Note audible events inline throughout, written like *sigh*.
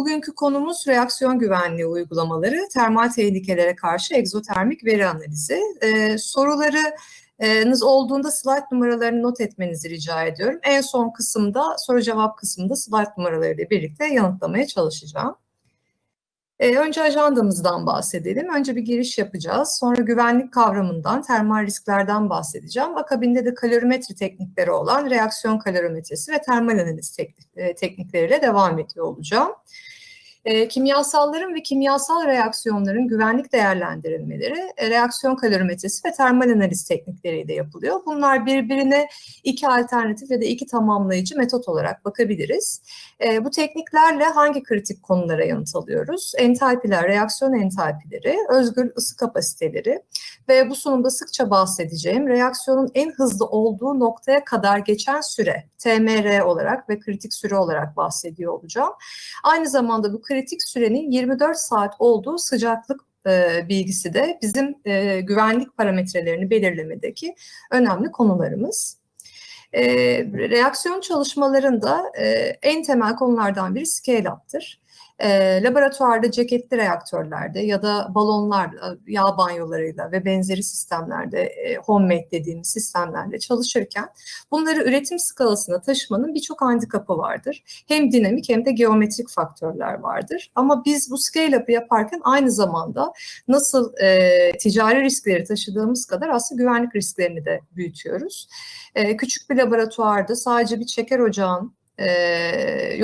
bugünkü konumuz reaksiyon güvenliği uygulamaları, termal tehlikelere karşı egzotermik veri analizi. E, sorularınız olduğunda slide numaralarını not etmenizi rica ediyorum. En son kısımda, soru cevap kısmında slide numaralarıyla birlikte yanıtlamaya çalışacağım. Ee, önce ajandamızdan bahsedelim. Önce bir giriş yapacağız. Sonra güvenlik kavramından, termal risklerden bahsedeceğim. Akabinde de kalorimetri teknikleri olan reaksiyon kalorimetresi ve termal analiz e, teknikleriyle devam ediyor olacağım. E, kimyasalların ve kimyasal reaksiyonların güvenlik değerlendirilmeleri e, reaksiyon kalorimetresi ve termal analiz teknikleriyle yapılıyor. Bunlar birbirine iki alternatif ya da iki tamamlayıcı metot olarak bakabiliriz. E, bu tekniklerle hangi kritik konulara yanıt alıyoruz? Entalpiler, reaksiyon entalpileri, özgür ısı kapasiteleri ve bu sunumda sıkça bahsedeceğim reaksiyonun en hızlı olduğu noktaya kadar geçen süre TMR olarak ve kritik süre olarak bahsediyor olacağım. Aynı zamanda bu kritik sürenin 24 saat olduğu sıcaklık e, bilgisi de bizim e, güvenlik parametrelerini belirlemedeki önemli konularımız. E, reaksiyon çalışmalarında e, en temel konulardan biri scale-up'tır. E, laboratuvarda ceketli reaktörlerde ya da balonlar, e, yağ banyolarıyla ve benzeri sistemlerde, e, homemade dediğimiz sistemlerle çalışırken bunları üretim skalasına taşımanın birçok handikapı vardır. Hem dinamik hem de geometrik faktörler vardır. Ama biz bu scale-up'ı yaparken aynı zamanda nasıl e, ticari riskleri taşıdığımız kadar aslında güvenlik risklerini de büyütüyoruz. E, küçük bir laboratuvarda sadece bir çeker ocağın e,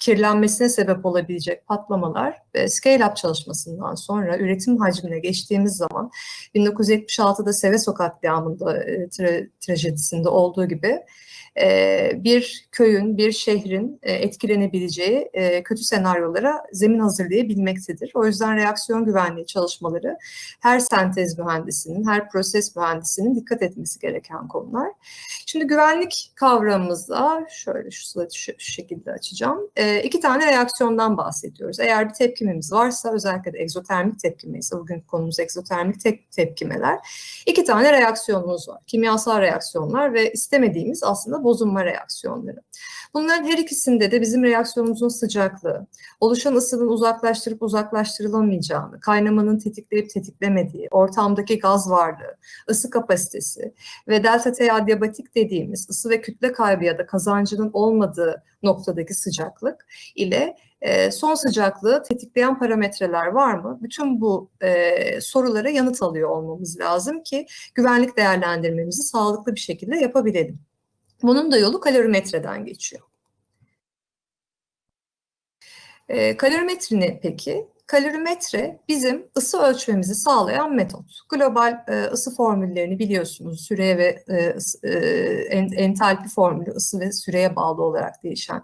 kirlenmesine sebep olabilecek patlamalar e, scale-up çalışmasından sonra üretim hacmine geçtiğimiz zaman 1976'da Seveso katliamında e, tra trajedisinde olduğu gibi e, bir köyün, bir şehrin e, etkilenebileceği e, kötü senaryolara zemin hazırlayabilmektedir. O yüzden reaksiyon güvenliği çalışmaları her sentez mühendisinin, her proses mühendisinin dikkat etmesi gereken konular. Şimdi güvenlik kavramımızda şöyle şu slaytı şu, şekilde açacağım. İki tane reaksiyondan bahsediyoruz. Eğer bir tepkimemiz varsa özellikle de egzotermik tepkimeyiz. Bugün konumuz egzotermik te tepkimeler. İki tane reaksiyonumuz var. Kimyasal reaksiyonlar ve istemediğimiz aslında bozulma reaksiyonları. Bunların her ikisinde de bizim reaksiyonumuzun sıcaklığı, oluşan ısının uzaklaştırıp uzaklaştırılamayacağını, kaynamanın tetikleyip tetiklemediği, ortamdaki gaz varlığı, ısı kapasitesi ve delta T adiabatik dediğimiz ısı ve kütle kaybı ya da kazancının olmadığı noktadaki sıcaklık ile e, son sıcaklığı tetikleyen parametreler var mı? Bütün bu e, sorulara yanıt alıyor olmamız lazım ki güvenlik değerlendirmemizi sağlıklı bir şekilde yapabilelim. Bunun da yolu kalorimetreden geçiyor. E, kalorimetre ne peki? Kalorimetre bizim ısı ölçmemizi sağlayan metot. Global e, ısı formüllerini biliyorsunuz. Süreye ve e, e, entalpi formülü ısı ve süreye bağlı olarak değişen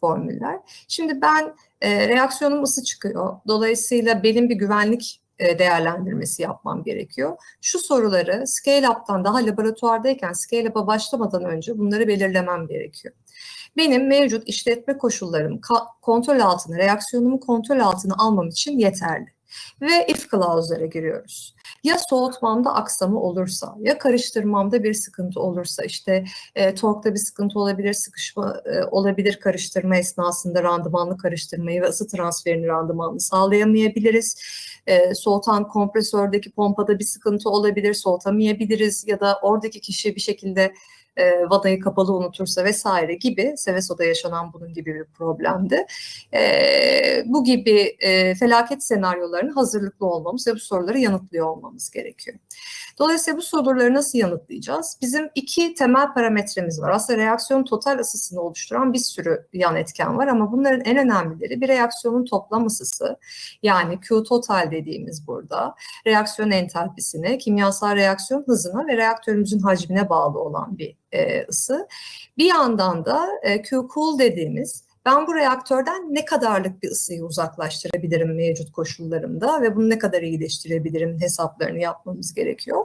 formüller. Şimdi ben e, reaksiyonum ısı çıkıyor. Dolayısıyla benim bir güvenlik değerlendirmesi yapmam gerekiyor. Şu soruları Scale-Up'tan daha laboratuvardayken Scale-Up'a başlamadan önce bunları belirlemem gerekiyor. Benim mevcut işletme koşullarım kontrol altına, reaksiyonumu kontrol altına almam için yeterli. Ve if clause'lara giriyoruz. Ya soğutmamda aksama olursa, ya karıştırmamda bir sıkıntı olursa, işte e, torkta bir sıkıntı olabilir, sıkışma e, olabilir karıştırma esnasında randımanlı karıştırmayı ve ısı transferini randımanlı sağlayamayabiliriz. E, soğutan kompresördeki pompada bir sıkıntı olabilir, soğutamayabiliriz ya da oradaki kişi bir şekilde e, vadayı kapalı unutursa vesaire gibi Seveso'da yaşanan bunun gibi bir problemdi. E, bu gibi e, felaket senaryolarına hazırlıklı olmamız ve bu soruları yanıtlıyor olmamız gerekiyor. Dolayısıyla bu soruları nasıl yanıtlayacağız? Bizim iki temel parametremiz var. Aslında reaksiyon total ısısını oluşturan bir sürü yan etken var ama bunların en önemlileri bir reaksiyonun toplam ısısı yani Q total dediğimiz burada reaksiyon entalpisine, kimyasal reaksiyon hızına ve reaktörümüzün hacmine bağlı olan bir e, ısı. Bir yandan da e, Q-cool dediğimiz ben bu reaktörden ne kadarlık bir ısıyı uzaklaştırabilirim mevcut koşullarımda ve bunu ne kadar iyileştirebilirim hesaplarını yapmamız gerekiyor.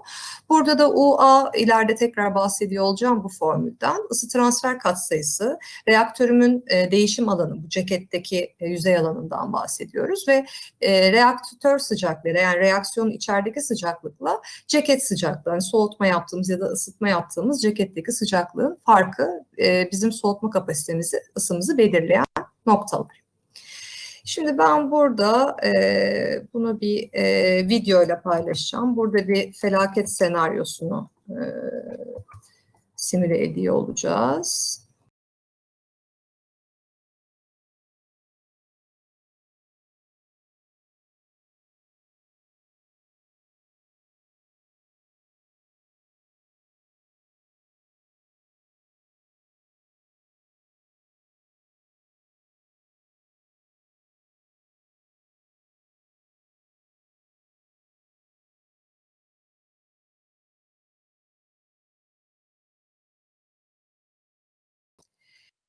Burada da UA ileride tekrar bahsediyor olacağım bu formülden. Isı transfer katsayısı, reaktörümün e, değişim alanı, bu ceketteki e, yüzey alanından bahsediyoruz ve e, reaktör sıcaklığı yani reaksiyonun içerideki sıcaklıkla ceket sıcaklığı, yani soğutma yaptığımız ya da ısıtma yaptığımız ceketteki sıcaklığın farkı bizim soğutma kapasitemizi, ısımızı belirliyor belirleyen noktalar. Şimdi ben burada e, bunu bir e, video ile paylaşacağım. Burada bir felaket senaryosunu e, simüle ediyor olacağız.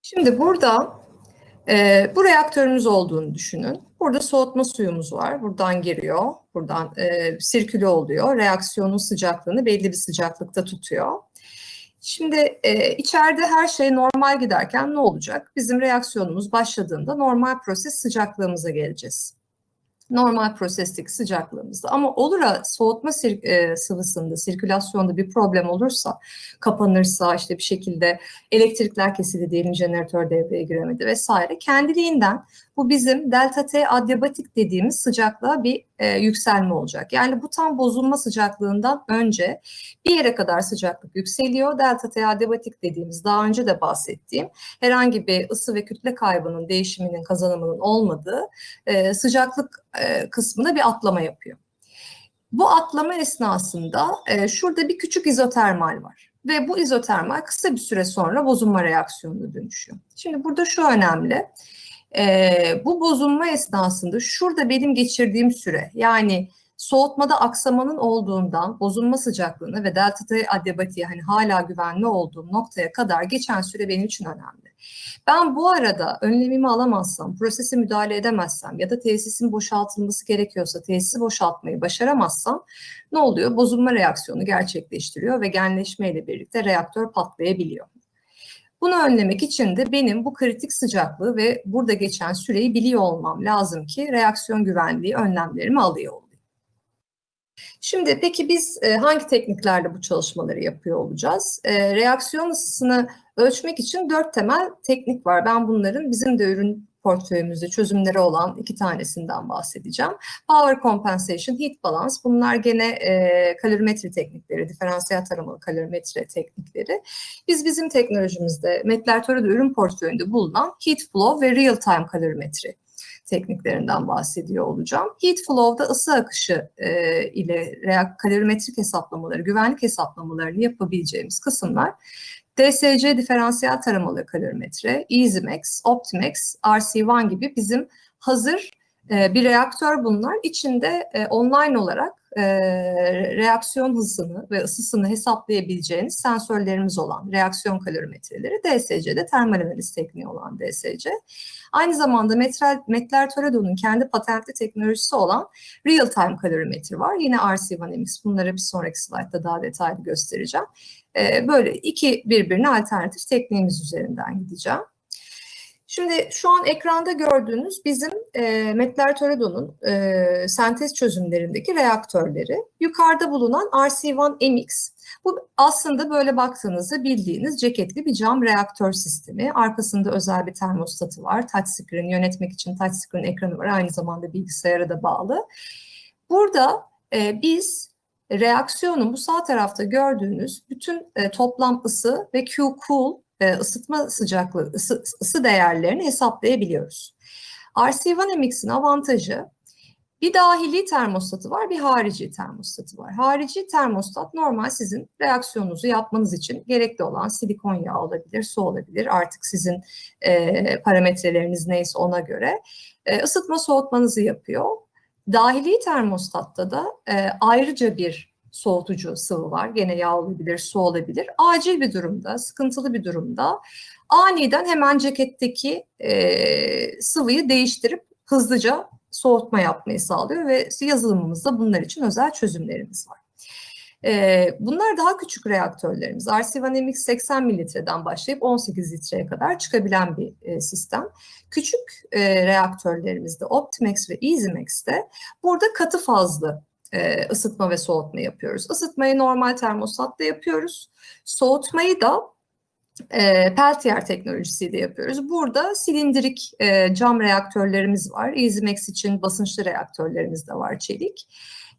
Şimdi burada e, bu reaktörümüz olduğunu düşünün. Burada soğutma suyumuz var. Buradan giriyor. Buradan e, sirküle oluyor. Reaksiyonun sıcaklığını belli bir sıcaklıkta tutuyor. Şimdi e, içeride her şey normal giderken ne olacak? Bizim reaksiyonumuz başladığında normal proses sıcaklığımıza geleceğiz normal prosestik sıcaklığımızda. Ama olur da soğutma sir, e, sıvısında, sirkülasyonda bir problem olursa, kapanırsa, işte bir şekilde elektrikler kesildi diyelim, jeneratör devreye giremedi vesaire. Kendiliğinden bu bizim delta T adiabatik dediğimiz sıcaklığa bir e, yükselme olacak. Yani bu tam bozulma sıcaklığından önce bir yere kadar sıcaklık yükseliyor. Delta T adiabatik dediğimiz daha önce de bahsettiğim herhangi bir ısı ve kütle kaybının, değişiminin, kazanımının olmadığı e, sıcaklık e, kısmına bir atlama yapıyor. Bu atlama esnasında e, şurada bir küçük izotermal var. Ve bu izotermal kısa bir süre sonra bozulma reaksiyonuna dönüşüyor. Şimdi burada şu önemli. E, bu bozulma esnasında şurada benim geçirdiğim süre yani soğutmada aksamanın olduğundan bozulma sıcaklığına ve delta T adiyabatiğe hani hala güvenli olduğum noktaya kadar geçen süre benim için önemli. Ben bu arada önlemimi alamazsam, prosese müdahale edemezsem ya da tesisin boşaltılması gerekiyorsa tesisi boşaltmayı başaramazsam ne oluyor? Bozulma reaksiyonu gerçekleştiriyor ve genleşmeyle birlikte reaktör patlayabiliyor. Bunu önlemek için de benim bu kritik sıcaklığı ve burada geçen süreyi biliyor olmam lazım ki reaksiyon güvenliği önlemlerimi alıyor olayım. Şimdi peki biz e, hangi tekniklerle bu çalışmaları yapıyor olacağız? E, reaksiyon ısısını ölçmek için dört temel teknik var. Ben bunların bizim de ürün portföyümüzde çözümleri olan iki tanesinden bahsedeceğim. Power Compensation, Heat Balance bunlar gene e, kalorimetri teknikleri, diferansiyel taramalı kalorimetre teknikleri. Biz bizim teknolojimizde Metler ürün portföyünde bulunan Heat Flow ve Real Time kalorimetri tekniklerinden bahsediyor olacağım. Heat flow'da ısı akışı e, ile kalorimetrik hesaplamaları, güvenlik hesaplamalarını yapabileceğimiz kısımlar DSC diferansiyel taramalı kalorimetre, EasyMax, Optimax, RC1 gibi bizim hazır e, bir reaktör bunlar. İçinde e, online olarak e, reaksiyon hızını ve ısısını hesaplayabileceğiniz sensörlerimiz olan reaksiyon kalorimetreleri DSC'de termal analiz tekniği olan DSC. Aynı zamanda Metler Toledo'nun kendi patentli teknolojisi olan Real Time kalorimetri var. Yine RC1MX bunları bir sonraki slaytta daha detaylı göstereceğim. E, böyle iki birbirine alternatif tekniğimiz üzerinden gideceğim. Şimdi şu an ekranda gördüğünüz bizim e, Metler Toledo'nun e, sentez çözümlerindeki reaktörleri. Yukarıda bulunan RC1MX. Bu aslında böyle baktığınızda bildiğiniz ceketli bir cam reaktör sistemi. Arkasında özel bir termostatı var. Touchscreen yönetmek için touchscreen ekranı var. Aynı zamanda bilgisayara da bağlı. Burada e, biz reaksiyonun bu sağ tarafta gördüğünüz bütün e, toplam ısı ve Q-cool e, ısıtma sıcaklığı, ısı, ısı değerlerini hesaplayabiliyoruz. RC1MX'in avantajı bir dahili termostatı var, bir harici termostatı var. Harici termostat normal sizin reaksiyonunuzu yapmanız için gerekli olan silikon yağı olabilir, su olabilir. Artık sizin e, parametreleriniz neyse ona göre e, ısıtma soğutmanızı yapıyor. Dahili termostatta da e, ayrıca bir soğutucu sıvı var. Gene yağ olabilir, su olabilir. Acil bir durumda, sıkıntılı bir durumda aniden hemen ceketteki e, sıvıyı değiştirip hızlıca soğutma yapmayı sağlıyor ve yazılımımızda bunlar için özel çözümlerimiz var. Ee, bunlar daha küçük reaktörlerimiz. RC1MX 80 mililitreden başlayıp 18 litreye kadar çıkabilen bir e, sistem. Küçük e, reaktörlerimizde Optimax ve EasyMax'te burada katı fazlı e, ısıtma ve soğutma yapıyoruz. Isıtmayı normal termostatta yapıyoruz. Soğutmayı da e, Peltier teknolojisiyle yapıyoruz. Burada silindirik e, cam reaktörlerimiz var. EasyMax için basınçlı reaktörlerimiz de var çelik.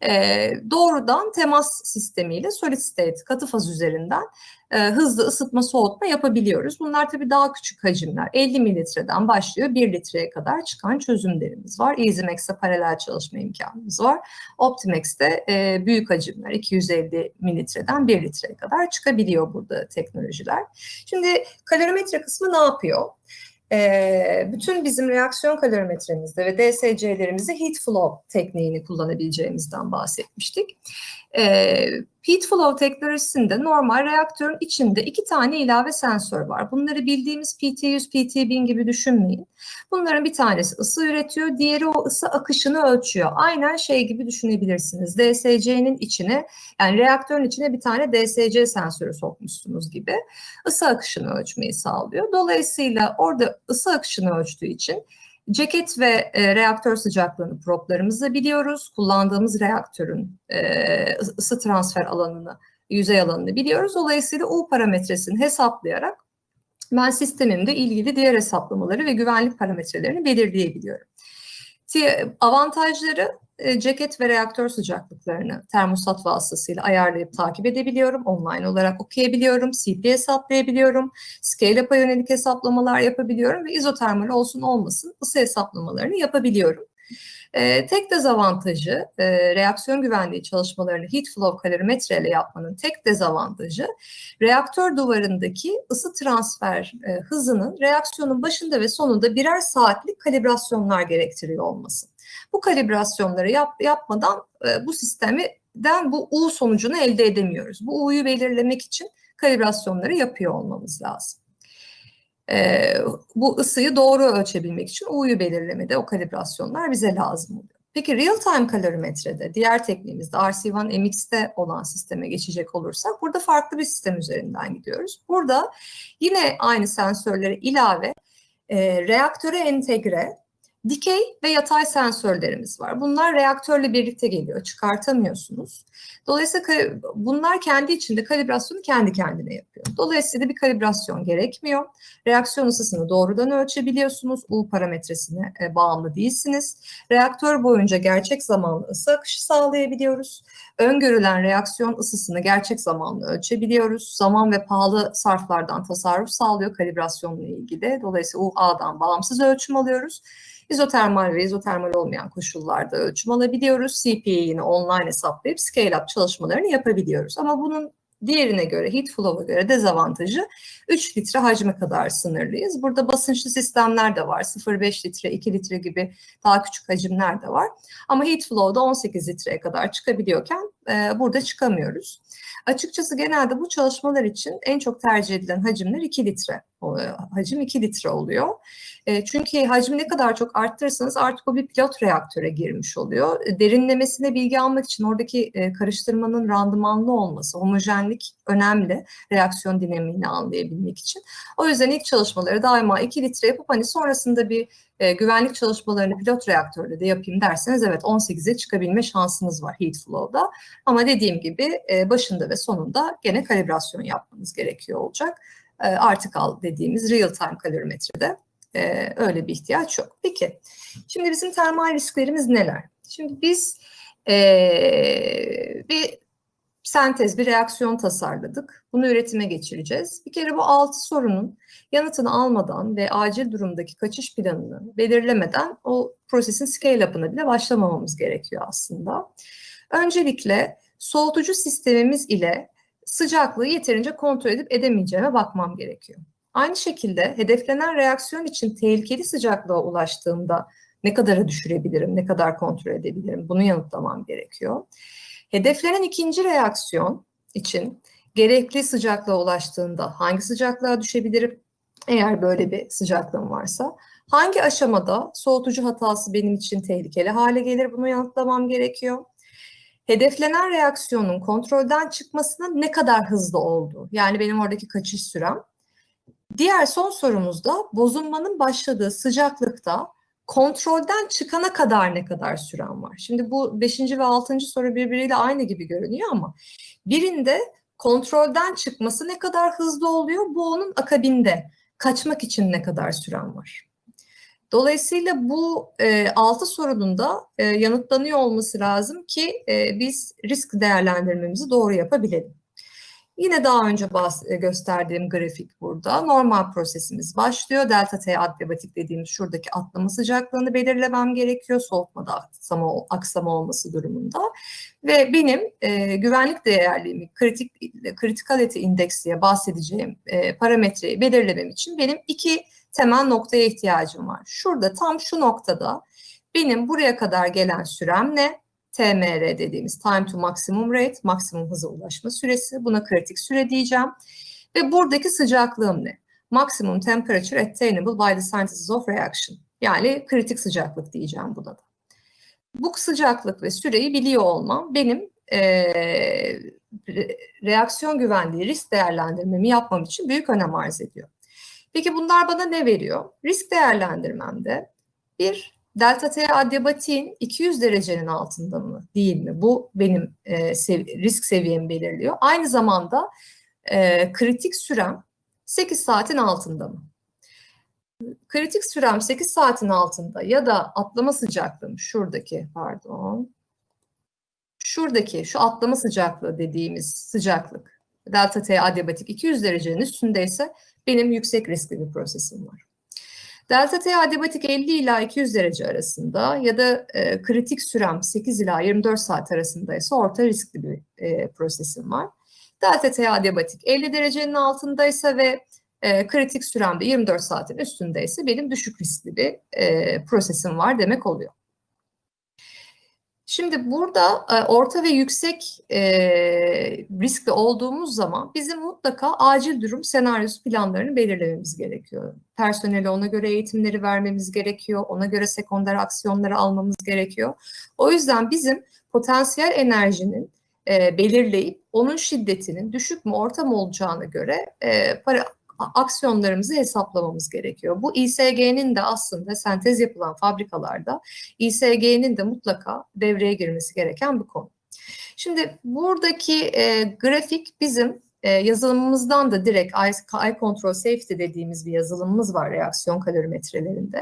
E, doğrudan temas sistemiyle solid state katı faz üzerinden e, hızlı ısıtma soğutma yapabiliyoruz. Bunlar tabii daha küçük hacimler. 50 mililitreden başlıyor 1 litreye kadar çıkan çözümlerimiz var. EasyMax'te paralel çalışma imkanımız var. Optimex'te e, büyük hacimler 250 mililitreden 1 litreye kadar çıkabiliyor burada teknolojiler. Şimdi kalorimetre kısmı ne yapıyor? E, bütün bizim reaksiyon kalorimetremizde ve DSC'lerimizde heat flow tekniğini kullanabileceğimizden bahsetmiştik. E, Heat flow teknolojisinde normal reaktörün içinde iki tane ilave sensör var. Bunları bildiğimiz PT100, PT1000 gibi düşünmeyin. Bunların bir tanesi ısı üretiyor, diğeri o ısı akışını ölçüyor. Aynen şey gibi düşünebilirsiniz. DSC'nin içine yani reaktörün içine bir tane DSC sensörü sokmuşsunuz gibi ısı akışını ölçmeyi sağlıyor. Dolayısıyla orada ısı akışını ölçtüğü için Ceket ve e, reaktör sıcaklığını proplarımızda biliyoruz. Kullandığımız reaktörün e, ısı transfer alanını, yüzey alanını biliyoruz. Dolayısıyla U parametresini hesaplayarak ben sistemimde ilgili diğer hesaplamaları ve güvenlik parametrelerini belirleyebiliyorum. Avantajları e, ceket ve reaktör sıcaklıklarını termostat vasıtasıyla ayarlayıp takip edebiliyorum. Online olarak okuyabiliyorum, CP hesaplayabiliyorum, scale-up'a yönelik hesaplamalar yapabiliyorum ve izotermal olsun olmasın ısı hesaplamalarını yapabiliyorum. E, tek dezavantajı e, reaksiyon güvenliği çalışmalarını heat flow kalorimetre ile yapmanın tek dezavantajı reaktör duvarındaki ısı transfer e, hızının reaksiyonun başında ve sonunda birer saatlik kalibrasyonlar gerektiriyor olması. Bu kalibrasyonları yap, yapmadan e, bu sistemden bu U sonucunu elde edemiyoruz. Bu U'yu belirlemek için kalibrasyonları yapıyor olmamız lazım. E, bu ısıyı doğru ölçebilmek için U'yu belirlemede o kalibrasyonlar bize lazım oluyor. Peki real time kalorimetrede, diğer tekniğimizde RC1 MX'te olan sisteme geçecek olursak burada farklı bir sistem üzerinden gidiyoruz. Burada yine aynı sensörlere ilave e, reaktöre entegre Dikey ve yatay sensörlerimiz var. Bunlar reaktörle birlikte geliyor, çıkartamıyorsunuz. Dolayısıyla bunlar kendi içinde kalibrasyonu kendi kendine yapıyor. Dolayısıyla bir kalibrasyon gerekmiyor. Reaksiyon ısısını doğrudan ölçebiliyorsunuz. U parametresine e, bağımlı değilsiniz. Reaktör boyunca gerçek zamanlı ısı akışı sağlayabiliyoruz. Öngörülen reaksiyon ısısını gerçek zamanlı ölçebiliyoruz. Zaman ve pahalı sarflardan tasarruf sağlıyor kalibrasyonla ilgili. Dolayısıyla UA'dan bağımsız ölçüm alıyoruz. İzotermal ve izotermal olmayan koşullarda ölçüm alabiliyoruz. CPA'yı online hesaplayıp scale-up çalışmalarını yapabiliyoruz. Ama bunun diğerine göre, heat flow'a göre dezavantajı 3 litre hacme kadar sınırlıyız. Burada basınçlı sistemler de var. 0,5 litre, 2 litre gibi daha küçük hacimler de var. Ama heat flow'da 18 litreye kadar çıkabiliyorken e, burada çıkamıyoruz. Açıkçası genelde bu çalışmalar için en çok tercih edilen hacimler 2 litre oluyor. Hacim 2 litre oluyor. E, çünkü hacmi ne kadar çok arttırırsanız artık o bir pilot reaktöre girmiş oluyor. E, derinlemesine bilgi almak için oradaki e, karıştırmanın randımanlı olması, homojenlik önemli reaksiyon dinamiğini anlayabilmek için. O yüzden ilk çalışmaları daima 2 litre yapıp hani sonrasında bir e, güvenlik çalışmalarını pilot reaktörde de yapayım derseniz evet 18'e çıkabilme şansınız var heat flow'da. Ama dediğim gibi e, başında ve sonunda gene kalibrasyon yapmanız gerekiyor olacak. E, article dediğimiz real time kalorimetrede e, öyle bir ihtiyaç yok. Peki şimdi bizim termal risklerimiz neler? Şimdi biz e, bir sentez, bir reaksiyon tasarladık. Bunu üretime geçireceğiz. Bir kere bu altı sorunun yanıtını almadan ve acil durumdaki kaçış planını belirlemeden o prosesin scale-up'ına bile başlamamamız gerekiyor aslında. Öncelikle soğutucu sistemimiz ile sıcaklığı yeterince kontrol edip edemeyeceğime bakmam gerekiyor. Aynı şekilde hedeflenen reaksiyon için tehlikeli sıcaklığa ulaştığımda ne kadara düşürebilirim, ne kadar kontrol edebilirim bunu yanıtlamam gerekiyor. Hedeflenen ikinci reaksiyon için gerekli sıcaklığa ulaştığında hangi sıcaklığa düşebilirim eğer böyle bir sıcaklığım varsa? Hangi aşamada soğutucu hatası benim için tehlikeli hale gelir bunu yanıtlamam gerekiyor. Hedeflenen reaksiyonun kontrolden çıkmasının ne kadar hızlı olduğu yani benim oradaki kaçış sürem. Diğer son sorumuzda bozulmanın başladığı sıcaklıkta kontrolden çıkana kadar ne kadar süren var? Şimdi bu beşinci ve altıncı soru birbiriyle aynı gibi görünüyor ama birinde kontrolden çıkması ne kadar hızlı oluyor? Bu onun akabinde kaçmak için ne kadar süren var? Dolayısıyla bu e, altı sorunun da e, yanıtlanıyor olması lazım ki e, biz risk değerlendirmemizi doğru yapabilelim. Yine daha önce e, gösterdiğim grafik burada. Normal prosesimiz başlıyor. Delta T adiabatik dediğimiz şuradaki atlama sıcaklığını belirlemem gerekiyor. Soğutmada aksama, aksama olması durumunda. Ve benim e, güvenlik değerliğimi, kritik kritikality index diye bahsedeceğim e, parametreyi belirlemem için benim iki temel noktaya ihtiyacım var. Şurada tam şu noktada benim buraya kadar gelen sürem ne? TMR dediğimiz time to maximum rate, maksimum hıza ulaşma süresi. Buna kritik süre diyeceğim. Ve buradaki sıcaklığım ne? Maximum temperature attainable by the scientists of reaction. Yani kritik sıcaklık diyeceğim buna da. Bu sıcaklık ve süreyi biliyor olmam benim e, reaksiyon güvenliği risk değerlendirmemi yapmam için büyük önem arz ediyor. Peki bunlar bana ne veriyor? Risk değerlendirmemde bir delta T adiabatin 200 derecenin altında mı değil mi? Bu benim e, sev risk seviyemi belirliyor. Aynı zamanda e, kritik sürem 8 saatin altında mı? Kritik sürem 8 saatin altında ya da atlama sıcaklığım şuradaki pardon şuradaki şu atlama sıcaklığı dediğimiz sıcaklık delta T adiabatik 200 derecenin üstündeyse benim yüksek riskli bir prosesim var. Delta T adiabatik 50 ila 200 derece arasında ya da e, kritik sürem 8 ila 24 saat arasındaysa orta riskli bir e, prosesim var. Delta T adiabatik 50 derecenin altındaysa ve e, kritik süremde 24 saatin üstündeyse benim düşük riskli bir e, prosesim var demek oluyor. Şimdi burada e, orta ve yüksek e, riskli olduğumuz zaman bizim mutlaka acil durum senaryosu planlarını belirlememiz gerekiyor. Personele ona göre eğitimleri vermemiz gerekiyor, ona göre sekonder aksiyonları almamız gerekiyor. O yüzden bizim potansiyel enerjinin e, belirleyip onun şiddetinin düşük mü orta mı olacağına göre para, aksiyonlarımızı hesaplamamız gerekiyor. Bu İSG'nin de aslında sentez yapılan fabrikalarda İSG'nin de mutlaka devreye girmesi gereken bir konu. Şimdi buradaki e, grafik bizim e, yazılımımızdan da direkt Eye Control Safety dediğimiz bir yazılımımız var reaksiyon kalorimetrelerinde.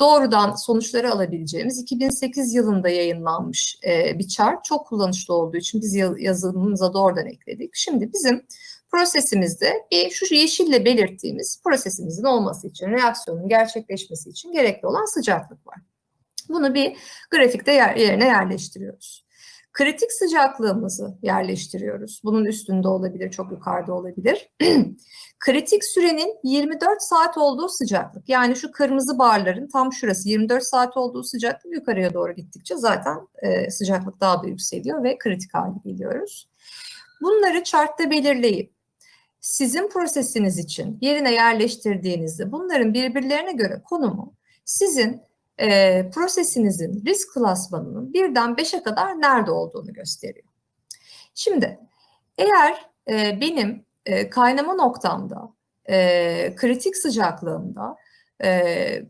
Doğrudan sonuçları alabileceğimiz 2008 yılında yayınlanmış e, bir chart. Çok kullanışlı olduğu için biz yazılımımıza doğrudan ekledik. Şimdi bizim prosesimizde bir şu yeşille belirttiğimiz prosesimizin olması için, reaksiyonun gerçekleşmesi için gerekli olan sıcaklık var. Bunu bir grafikte yer, yerine yerleştiriyoruz. Kritik sıcaklığımızı yerleştiriyoruz. Bunun üstünde olabilir, çok yukarıda olabilir. *clears throat* Kritik sürenin 24 saat olduğu sıcaklık. Yani şu kırmızı barların tam şurası 24 saat olduğu sıcaklık yukarıya doğru gittikçe zaten e, sıcaklık daha da yükseliyor ve kritik hale geliyoruz. Bunları chartta belirleyip sizin prosesiniz için yerine yerleştirdiğinizde bunların birbirlerine göre konumu sizin e, prosesinizin risk klasmanının birden beşe kadar nerede olduğunu gösteriyor. Şimdi eğer e, benim e, kaynama noktamda, e, kritik sıcaklığımda, e,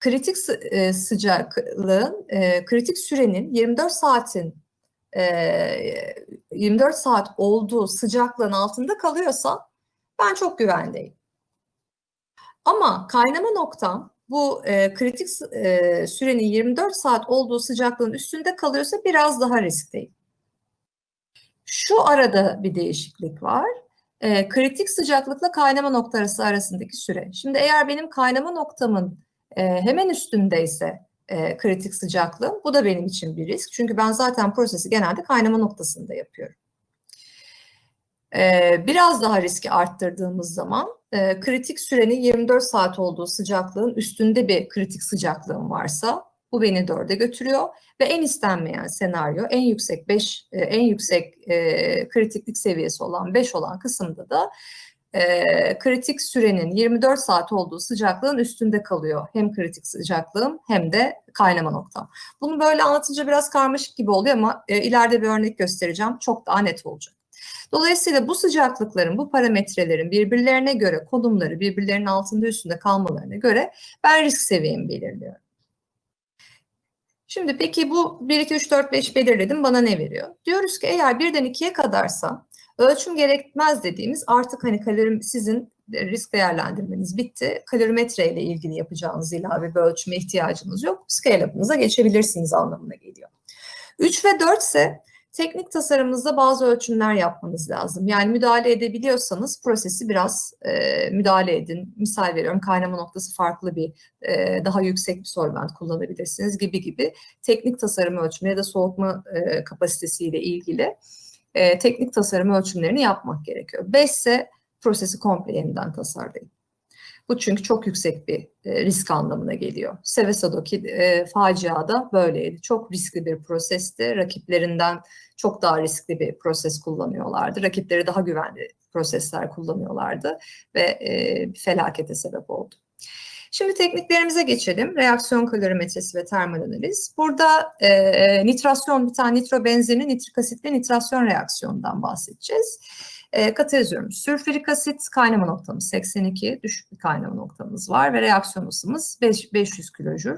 kritik e, sıcaklığın, e, kritik sürenin 24 saatin 24 saat olduğu sıcaklığın altında kalıyorsa ben çok güvendeyim. Ama kaynama noktam bu e, kritik e, sürenin 24 saat olduğu sıcaklığın üstünde kalıyorsa biraz daha riskteyim. Şu arada bir değişiklik var. E, kritik sıcaklıkla kaynama noktası arasındaki süre. Şimdi eğer benim kaynama noktamın e, hemen üstündeyse e, kritik sıcaklığım. Bu da benim için bir risk. Çünkü ben zaten prosesi genelde kaynama noktasında yapıyorum. E, biraz daha riski arttırdığımız zaman e, kritik sürenin 24 saat olduğu sıcaklığın üstünde bir kritik sıcaklığım varsa bu beni dörde götürüyor ve en istenmeyen senaryo en yüksek 5 e, en yüksek e, kritiklik seviyesi olan 5 olan kısımda da e, kritik sürenin 24 saat olduğu sıcaklığın üstünde kalıyor. Hem kritik sıcaklığım hem de kaynama noktam. Bunu böyle anlatınca biraz karmaşık gibi oluyor ama e, ileride bir örnek göstereceğim. Çok daha net olacak. Dolayısıyla bu sıcaklıkların, bu parametrelerin birbirlerine göre konumları, birbirlerinin altında üstünde kalmalarına göre ben risk seviyemi belirliyorum. Şimdi peki bu 1, 2, 3, 4, 5 belirledim bana ne veriyor? Diyoruz ki eğer birden 2'ye kadarsa Ölçüm gerekmez dediğimiz artık hani kalori sizin risk değerlendirmeniz bitti. Kalorimetre ile ilgili yapacağınız ilave bir ölçüme ihtiyacınız yok. Scale-up'ınıza geçebilirsiniz anlamına geliyor. 3 ve 4 ise teknik tasarımınızda bazı ölçümler yapmanız lazım. Yani müdahale edebiliyorsanız prosesi biraz e, müdahale edin. Misal veriyorum kaynama noktası farklı bir e, daha yüksek bir solvent kullanabilirsiniz gibi gibi teknik tasarım ölçümü ya da soğutma e, kapasitesiyle ilgili e, teknik tasarım ölçümlerini yapmak gerekiyor. 5 ise prosesi komple yeniden tasarlayın. Bu çünkü çok yüksek bir e, risk anlamına geliyor. Seveso'daki e, facia da böyleydi. Çok riskli bir prosesti. Rakiplerinden çok daha riskli bir proses kullanıyorlardı. Rakipleri daha güvenli prosesler kullanıyorlardı ve e, felakete sebep oldu. Şimdi tekniklerimize geçelim. Reaksiyon kalorimetresi ve termal analiz. Burada e, nitrasyon, bir tane nitrobenzenin nitrik asitle nitrasyon reaksiyonundan bahsedeceğiz. E, katalizyum, sülfürik asit kaynama noktamız 82, düşük bir kaynama noktamız var ve reaksiyon ısımız 5, 500 kilojül.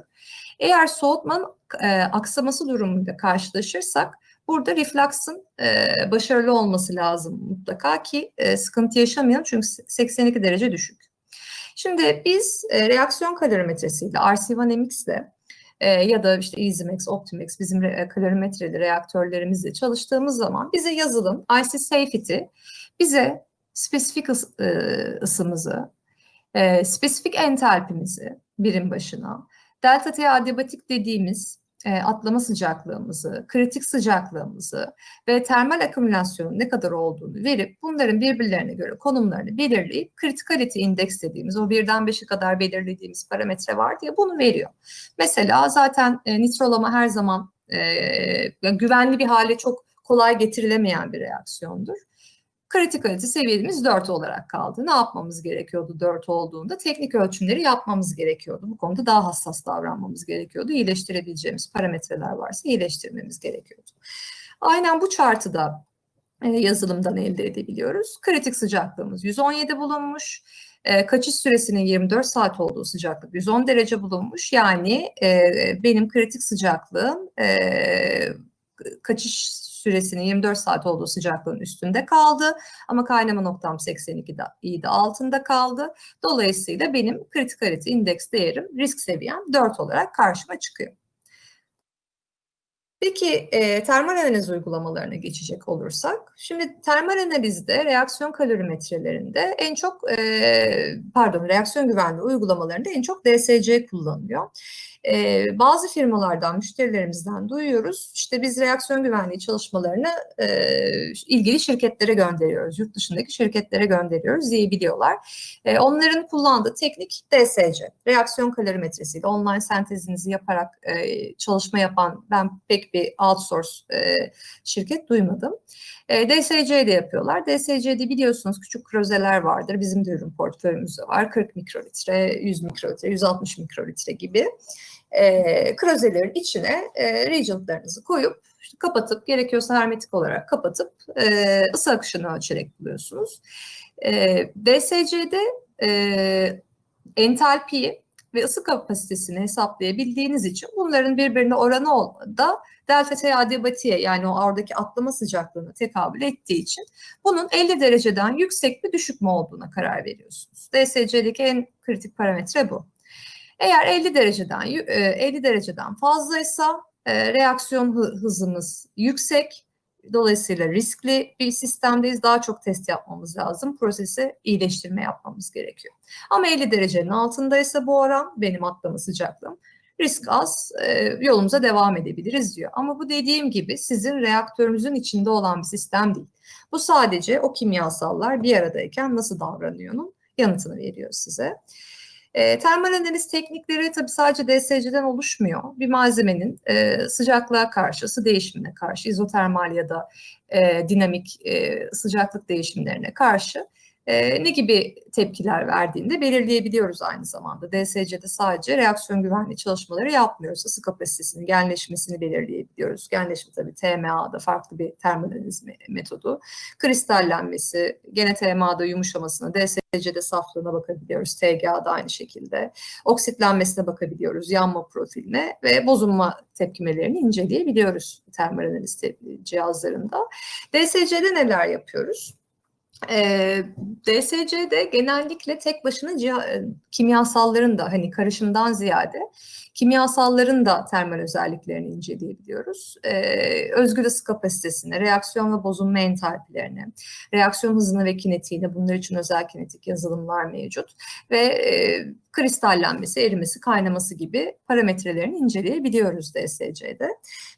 Eğer soğutmanın e, aksaması durumunda karşılaşırsak burada reflux'ın e, başarılı olması lazım mutlaka ki e, sıkıntı yaşamayalım çünkü 82 derece düşük. Şimdi biz e, reaksiyon kalorimetresiyle, RC1MX e, ya da işte EasyMax, Optimax bizim re, kalorimetreli reaktörlerimizle çalıştığımız zaman bize yazılım IC Safety bize spesifik ıs, e, ısımızı, e, spesifik entalpimizi birim başına, delta T adiabatik dediğimiz e, atlama sıcaklığımızı, kritik sıcaklığımızı ve termal akümülasyonun ne kadar olduğunu verip bunların birbirlerine göre konumlarını belirleyip critikality indeks dediğimiz o birden beşe kadar belirlediğimiz parametre var diye bunu veriyor. Mesela zaten e, nitrolama her zaman e, güvenli bir hale çok kolay getirilemeyen bir reaksiyondur. Kritik seviyemiz 4 olarak kaldı. Ne yapmamız gerekiyordu 4 olduğunda? Teknik ölçümleri yapmamız gerekiyordu. Bu konuda daha hassas davranmamız gerekiyordu. İyileştirebileceğimiz parametreler varsa iyileştirmemiz gerekiyordu. Aynen bu chartı da e, yazılımdan elde edebiliyoruz. Kritik sıcaklığımız 117 bulunmuş. E, kaçış süresinin 24 saat olduğu sıcaklık 110 derece bulunmuş. Yani e, benim kritik sıcaklığım kaçış süresinin 24 saat olduğu sıcaklığın üstünde kaldı. Ama kaynama noktam 82 iyiydi altında kaldı. Dolayısıyla benim kritikalite indeks değerim risk seviyem 4 olarak karşıma çıkıyor. Peki e, termal analiz uygulamalarına geçecek olursak, şimdi termal analizde reaksiyon kalorimetrelerinde en çok, e, pardon reaksiyon güvenliği uygulamalarında en çok DSC kullanılıyor. E, bazı firmalardan, müşterilerimizden duyuyoruz. İşte biz reaksiyon güvenliği çalışmalarını e, ilgili şirketlere gönderiyoruz. Yurt dışındaki şirketlere gönderiyoruz diyebiliyorlar. E, onların kullandığı teknik DSC. Reaksiyon kalorimetresiyle online sentezinizi yaparak e, çalışma yapan ben pek bir outsource e, şirket duymadım. E, DSC'de yapıyorlar. DSC'de biliyorsunuz küçük krozeler vardır. Bizim de ürün portföyümüzde var. 40 mikrolitre, 100 mikrolitre, 160 mikrolitre gibi e, krozelerin içine e, reagentlarınızı koyup kapatıp gerekiyorsa hermetik olarak kapatıp e, ısı akışını ölçerek buluyorsunuz. E, DSC'de e, entalpiyi ve ısı kapasitesini hesaplayabildiğiniz için bunların birbirine oranı da delta T adibatiye yani o oradaki atlama sıcaklığına tekabül ettiği için bunun 50 dereceden yüksek mi düşük mü olduğuna karar veriyorsunuz. DSC'deki en kritik parametre bu. Eğer 50 dereceden 50 e, dereceden fazlaysa e, reaksiyon hızımız yüksek. Dolayısıyla riskli bir sistemdeyiz. Daha çok test yapmamız lazım. Prosesi iyileştirme yapmamız gerekiyor. Ama 50 derecenin altındaysa bu oran benim atlama sıcaklığım. Risk az, e, yolumuza devam edebiliriz diyor. Ama bu dediğim gibi sizin reaktörünüzün içinde olan bir sistem değil. Bu sadece o kimyasallar bir aradayken nasıl davranıyor'nun yanıtını veriyor size. E, termal analiz teknikleri tabii sadece DSC'den oluşmuyor. Bir malzemenin e, sıcaklığa karşı, ısı değişimine karşı, izotermal ya da e, dinamik e, sıcaklık değişimlerine karşı e, ne gibi tepkiler verdiğini de belirleyebiliyoruz aynı zamanda. DSC'de sadece reaksiyon güvenliği çalışmaları yapmıyoruz. Isı kapasitesinin genleşmesini belirleyebiliyoruz. Genleşme tabii TMA'da farklı bir termoanaliz metodu. Kristallenmesi, gene TMA'da yumuşamasına, DSC'de saflığına bakabiliyoruz. TGA'da aynı şekilde. Oksitlenmesine bakabiliyoruz, yanma profiline ve bozulma tepkimelerini inceleyebiliyoruz termoanaliz cihazlarında. DSC'de neler yapıyoruz? E, DSC'de genellikle tek başına kimyasalların da hani karışımdan ziyade kimyasalların da termal özelliklerini inceleyebiliyoruz. Ee, özgür ısı kapasitesine, reaksiyon ve bozulma entalpilerine, reaksiyon hızına ve kinetiğine bunlar için özel kinetik yazılımlar mevcut ve e, kristallenmesi, erimesi, kaynaması gibi parametrelerini inceleyebiliyoruz DSC'de.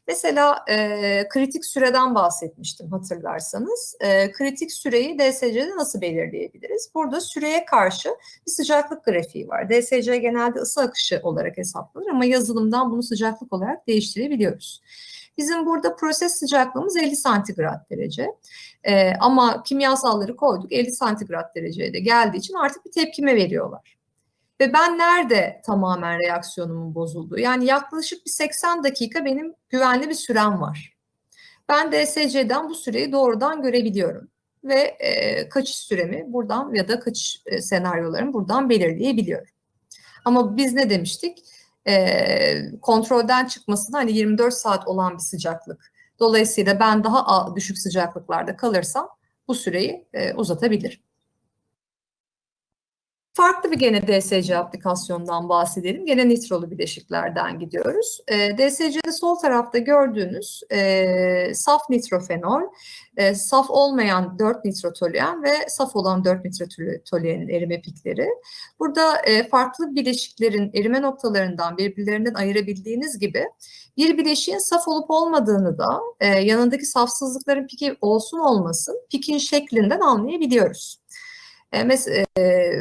Mesela e, kritik süreden bahsetmiştim hatırlarsanız. E, kritik süreyi DSC'de nasıl belirleyebiliriz? Burada süreye karşı bir sıcaklık grafiği var. DSC genelde ısı akışı olarak hesaplanır ama yazılımdan bunu sıcaklık olarak değiştirebiliyoruz. Bizim burada proses sıcaklığımız 50 santigrat derece. Ee, ama kimyasalları koyduk 50 santigrat dereceye de geldiği için artık bir tepkime veriyorlar. Ve ben nerede tamamen reaksiyonumun bozulduğu? Yani yaklaşık bir 80 dakika benim güvenli bir sürem var. Ben DSC'den bu süreyi doğrudan görebiliyorum. Ve e, kaçış süremi buradan ya da kaçış e, senaryolarımı buradan belirleyebiliyorum. Ama biz ne demiştik? E, kontrolden çıkmasına hani 24 saat olan bir sıcaklık. Dolayısıyla ben daha düşük sıcaklıklarda kalırsam bu süreyi e, uzatabilirim. Farklı bir gene DSC aplikasyondan bahsedelim. Gene nitrolu bileşiklerden gidiyoruz. E, DSC'de sol tarafta gördüğünüz e, saf nitrofenol, e, saf olmayan 4 nitrotoluen ve saf olan 4 nitrotoluenin erime pikleri. Burada e, farklı bileşiklerin erime noktalarından birbirlerinden ayırabildiğiniz gibi bir bileşiğin saf olup olmadığını da e, yanındaki safsızlıkların piki olsun olmasın pikin şeklinden anlayabiliyoruz. E, mesela e,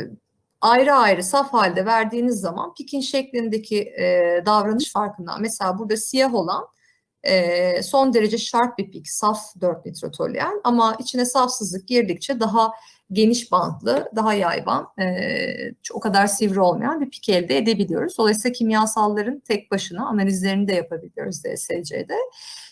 ayrı ayrı saf halde verdiğiniz zaman pikin şeklindeki e, davranış farkından mesela burada siyah olan e, son derece sharp bir pik, saf 4 nitrotoluen ama içine safsızlık girdikçe daha geniş bantlı, daha yayvan, e, o kadar sivri olmayan bir pik elde edebiliyoruz. Dolayısıyla kimyasalların tek başına analizlerini de yapabiliyoruz DSC'de.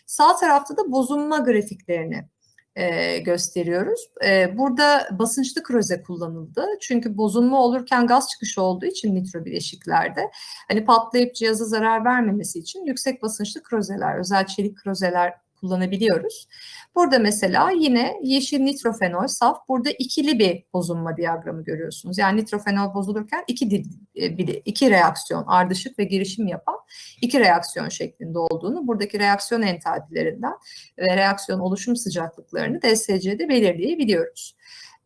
Sağ tarafta da bozulma grafiklerini e, gösteriyoruz. E, burada basınçlı kroze kullanıldı. Çünkü bozulma olurken gaz çıkışı olduğu için nitro bileşiklerde hani patlayıp cihaza zarar vermemesi için yüksek basınçlı krozeler, özel çelik krozeler kullanabiliyoruz. Burada mesela yine yeşil nitrofenol saf. Burada ikili bir bozulma diyagramı görüyorsunuz. Yani nitrofenol bozulurken iki, e, iki reaksiyon ardışık ve girişim yapan iki reaksiyon şeklinde olduğunu, buradaki reaksiyon entalpilerinden ve reaksiyon oluşum sıcaklıklarını DSC'de belirleyebiliyoruz.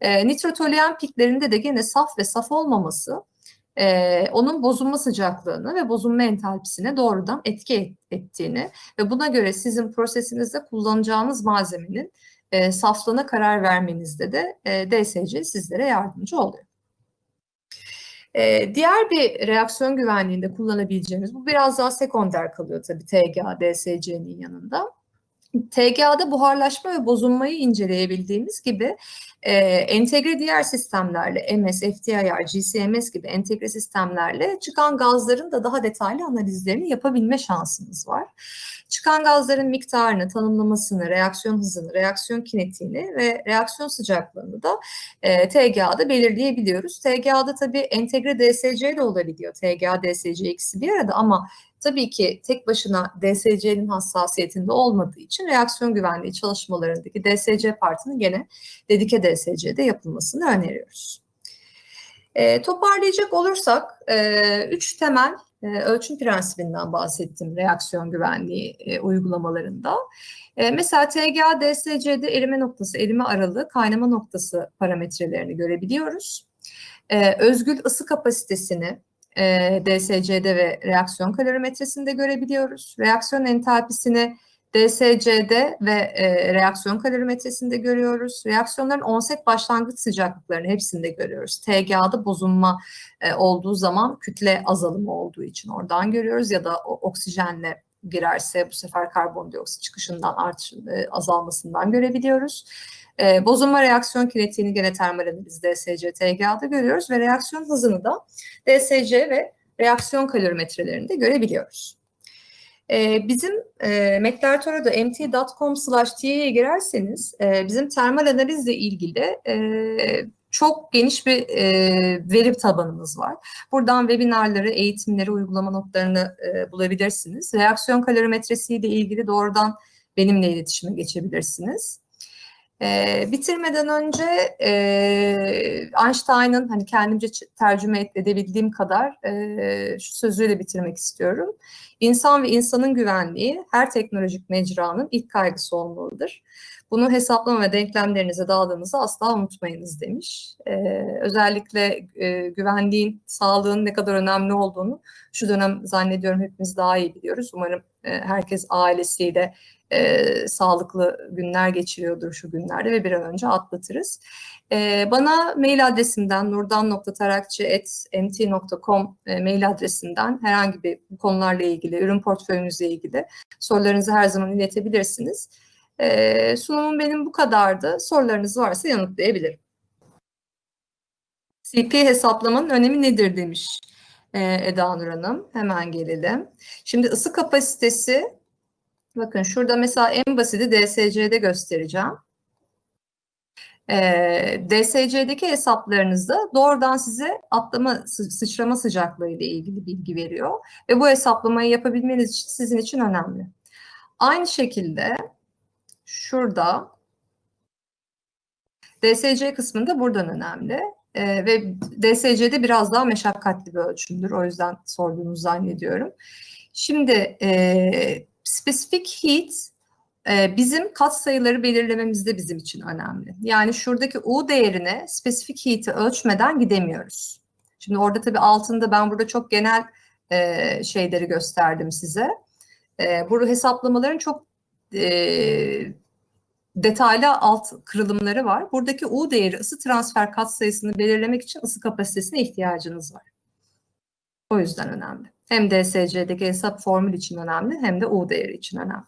E, nitrotoluen piklerinde de gene saf ve saf olmaması e, onun bozulma sıcaklığını ve bozulma entalpisine doğrudan etki ettiğini ve buna göre sizin prosesinizde kullanacağınız malzemenin e, saflığına karar vermenizde de e, DSC sizlere yardımcı oluyor. Diğer bir reaksiyon güvenliğinde kullanabileceğimiz, bu biraz daha sekonder kalıyor tabii TGA, DSC'nin yanında. TGA'da buharlaşma ve bozulmayı inceleyebildiğimiz gibi e, entegre diğer sistemlerle MS, FTIR, GCMS gibi entegre sistemlerle çıkan gazların da daha detaylı analizlerini yapabilme şansımız var. Çıkan gazların miktarını, tanımlamasını, reaksiyon hızını, reaksiyon kinetiğini ve reaksiyon sıcaklığını da e, TGA'da belirleyebiliyoruz. TGA'da tabii entegre DSC de olabiliyor. TGA, DSC ikisi bir arada ama tabii ki tek başına DSC'nin hassasiyetinde olmadığı için reaksiyon güvenliği çalışmalarındaki DSC partının gene dedike DSC'de yapılmasını öneriyoruz. E, toparlayacak olursak e, üç temel e, ölçüm prensibinden bahsettim reaksiyon güvenliği e, uygulamalarında. E, mesela TGA DSC'de erime noktası, erime aralığı, kaynama noktası parametrelerini görebiliyoruz. E, özgül ısı kapasitesini e, DSC'de ve reaksiyon kalorimetresinde görebiliyoruz. Reaksiyon entalpisini DSC'de ve e, reaksiyon kalorimetresinde görüyoruz. Reaksiyonların onset başlangıç sıcaklıklarını hepsinde görüyoruz. TGA'da bozulma e, olduğu zaman kütle azalımı olduğu için oradan görüyoruz ya da o, oksijenle girerse bu sefer karbondioksit çıkışından artış, e, azalmasından görebiliyoruz. E, bozulma reaksiyon kinetiğini gene termal analiz DSC TGA'da görüyoruz ve reaksiyon hızını da DSC ve reaksiyon kalorimetrelerinde görebiliyoruz. E, bizim e, McLartoro'da mt.com slash t'ye girerseniz e, bizim termal analizle ilgili e, çok geniş bir e, veri tabanımız var. Buradan webinarları, eğitimleri, uygulama notlarını e, bulabilirsiniz. Reaksiyon kalorimetresiyle ilgili doğrudan benimle iletişime geçebilirsiniz. E, bitirmeden önce e, Einstein'ın hani kendimce tercüme edebildiğim kadar e, şu sözüyle bitirmek istiyorum. İnsan ve insanın güvenliği her teknolojik mecranın ilk kaygısı olmalıdır. Bunu hesaplama ve denklemlerinize dağıldığınızı asla unutmayınız demiş. Ee, özellikle e, güvenliğin, sağlığın ne kadar önemli olduğunu şu dönem zannediyorum hepimiz daha iyi biliyoruz. Umarım e, herkes ailesiyle e, sağlıklı günler geçiriyordur şu günlerde ve bir an önce atlatırız. E, bana mail adresimden nurdan.tarakçı.mt.com e, mail adresinden herhangi bir konularla ilgili, ürün portföyünüzle ilgili sorularınızı her zaman iletebilirsiniz. E, sunumum benim bu kadardı. Sorularınız varsa yanıtlayabilirim. CP hesaplamanın önemi nedir demiş Eda Nur Hanım. Hemen gelelim. Şimdi ısı kapasitesi, bakın şurada mesela en basiti DSC'de göstereceğim. E, DSC'deki hesaplarınızda doğrudan size atlama, sıçrama sıcaklığı ile ilgili bilgi veriyor. Ve bu hesaplamayı yapabilmeniz için sizin için önemli. Aynı şekilde şurada DSC kısmında buradan önemli. Ee, ve DSC'de biraz daha meşakkatli bir ölçümdür. O yüzden sorduğunuzu zannediyorum. Şimdi e, specific heat e, bizim kat sayıları belirlememizde bizim için önemli. Yani şuradaki U değerine specific heat'i ölçmeden gidemiyoruz. Şimdi orada tabii altında ben burada çok genel e, şeyleri gösterdim size. E, burada hesaplamaların çok e, detaylı alt kırılımları var. Buradaki U değeri ısı transfer katsayısını belirlemek için ısı kapasitesine ihtiyacınız var. O yüzden önemli. Hem DSC'deki hesap formül için önemli hem de U değeri için önemli.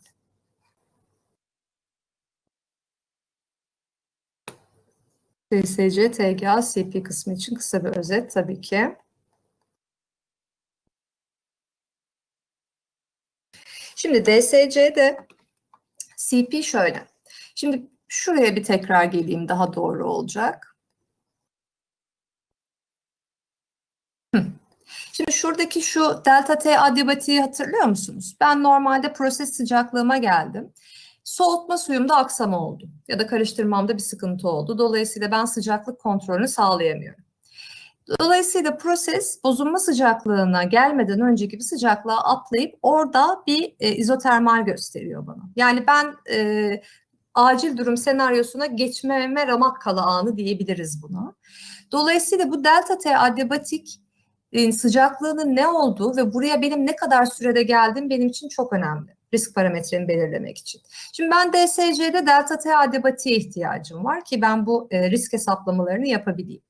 DSC, TGA, CP kısmı için kısa bir özet tabii ki. Şimdi DSC'de CP şöyle. Şimdi şuraya bir tekrar geleyim daha doğru olacak. Şimdi şuradaki şu delta T adibatiği hatırlıyor musunuz? Ben normalde proses sıcaklığıma geldim. Soğutma suyumda aksama oldu ya da karıştırmamda bir sıkıntı oldu. Dolayısıyla ben sıcaklık kontrolünü sağlayamıyorum. Dolayısıyla proses bozulma sıcaklığına gelmeden önceki bir sıcaklığa atlayıp orada bir e, izotermal gösteriyor bana. Yani ben e, acil durum senaryosuna geçmeme ramak kala anı diyebiliriz buna. Dolayısıyla bu delta T adiabatik sıcaklığının ne olduğu ve buraya benim ne kadar sürede geldim benim için çok önemli. Risk parametremi belirlemek için. Şimdi ben DSC'de delta T adibatiğe ihtiyacım var ki ben bu risk hesaplamalarını yapabileyim.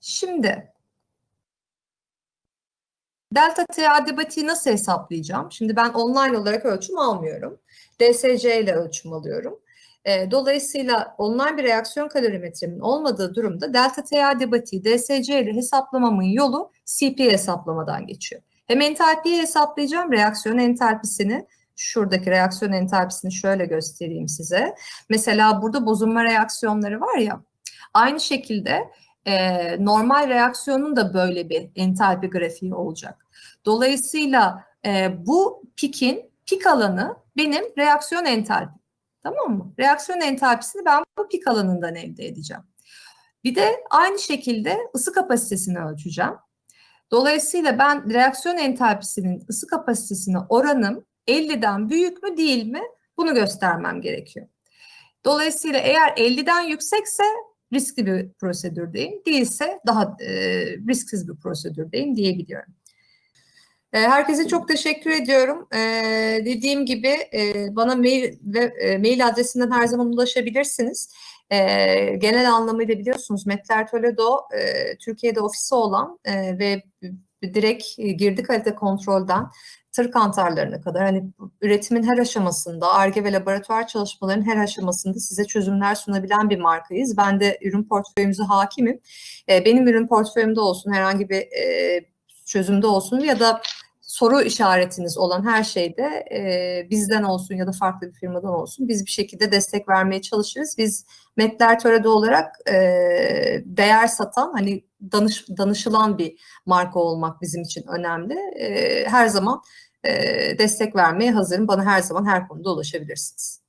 Şimdi delta T adibatiği nasıl hesaplayacağım? Şimdi ben online olarak ölçüm almıyorum. DSC ile ölçüm alıyorum. E, dolayısıyla online bir reaksiyon kalorimetremin olmadığı durumda delta T adibatiği DSC ile hesaplamamın yolu CP hesaplamadan geçiyor. Hem entalpiyi hesaplayacağım, reaksiyon entalpisini. Şuradaki reaksiyon entalpisini şöyle göstereyim size. Mesela burada bozulma reaksiyonları var ya. Aynı şekilde e, normal reaksiyonun da böyle bir entalpi grafiği olacak. Dolayısıyla e, bu pikin pik alanı benim reaksiyon entalpi. Tamam mı? Reaksiyon entalpisini ben bu pik alanından elde edeceğim. Bir de aynı şekilde ısı kapasitesini ölçeceğim. Dolayısıyla ben reaksiyon entalpisinin ısı kapasitesine oranım 50'den büyük mü değil mi bunu göstermem gerekiyor. Dolayısıyla eğer 50'den yüksekse riskli bir prosedürdeyim, değilse daha e, risksiz bir prosedürdeyim diyebiliyorum. E, herkese çok teşekkür ediyorum. Ee, dediğim gibi e, bana mail ve e, mail adresinden her zaman ulaşabilirsiniz. Ee, genel anlamıyla biliyorsunuz Metler Toledo Türkiye'de ofisi olan ve direkt girdi kalite kontrolden tır kantarlarına kadar hani üretimin her aşamasında, ARGE ve laboratuvar çalışmalarının her aşamasında size çözümler sunabilen bir markayız. Ben de ürün portföyümüze hakimim. E, benim ürün portföyümde olsun, herhangi bir e, çözümde olsun ya da soru işaretiniz olan her şeyde e, bizden olsun ya da farklı bir firmadan olsun biz bir şekilde destek vermeye çalışırız. Biz Metler Töre'de olarak e, değer satan hani danış, danışılan bir marka olmak bizim için önemli. E, her zaman e, destek vermeye hazırım. Bana her zaman her konuda ulaşabilirsiniz.